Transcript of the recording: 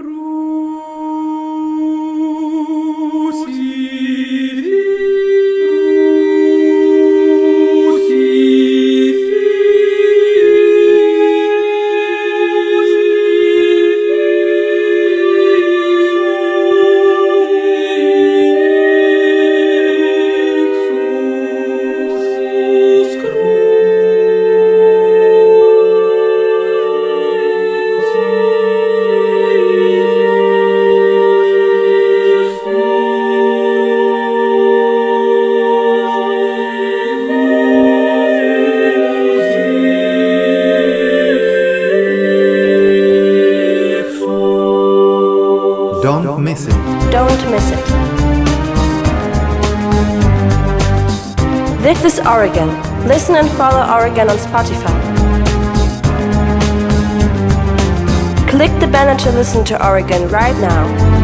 Ru. Don't miss it. Don't miss it. This is Oregon. Listen and follow Oregon on Spotify. Click the banner to listen to Oregon right now.